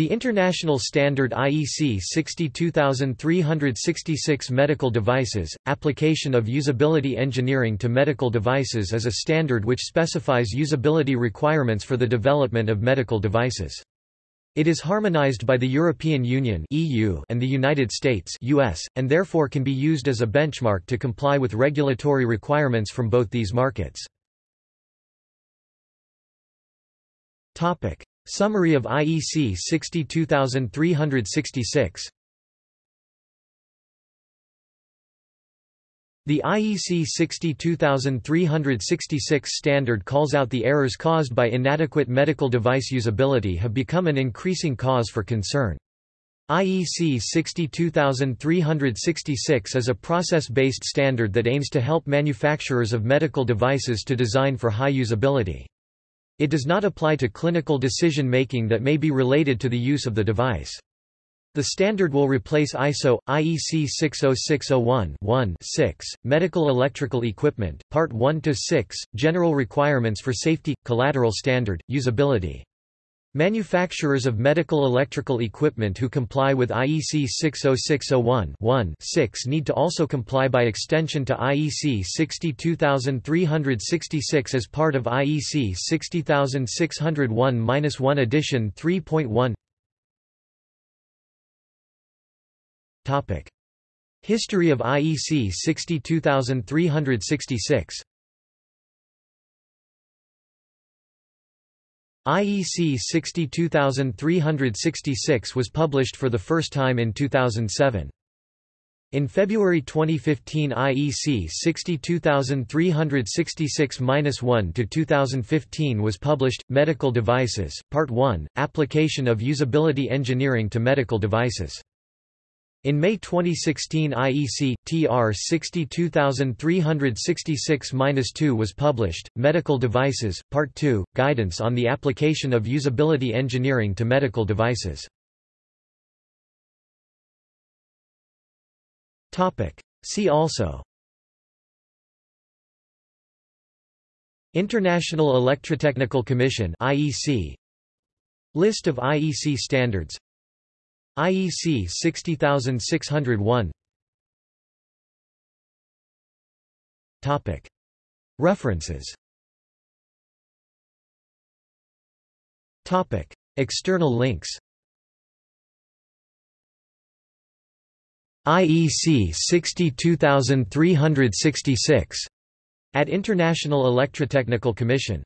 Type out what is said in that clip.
The International Standard IEC 62366 Medical Devices, application of usability engineering to medical devices is a standard which specifies usability requirements for the development of medical devices. It is harmonized by the European Union (EU) and the United States (US), and therefore can be used as a benchmark to comply with regulatory requirements from both these markets. Summary of IEC 62366 The IEC 62366 standard calls out the errors caused by inadequate medical device usability have become an increasing cause for concern. IEC 62366 is a process-based standard that aims to help manufacturers of medical devices to design for high usability. It does not apply to clinical decision-making that may be related to the use of the device. The standard will replace ISO, IEC 60601-1-6, Medical Electrical Equipment, Part 1-6, General Requirements for Safety, Collateral Standard, Usability. Manufacturers of medical electrical equipment who comply with IEC 60601-1-6 need to also comply by extension to IEC 62366 as part of IEC 60601-1 edition 3.1 Topic: History of IEC 62366 IEC 62366 was published for the first time in 2007. In February 2015 IEC 62366-1 to 2015 was published, Medical Devices, Part 1, Application of Usability Engineering to Medical Devices. In May 2016 IEC, TR 62366-2 was published, Medical Devices, Part 2, Guidance on the Application of Usability Engineering to Medical Devices. See also International Electrotechnical Commission IEC List of IEC standards IEC 60601 Topic. References. Topic. External links. IEC 62366 at International Electrotechnical Commission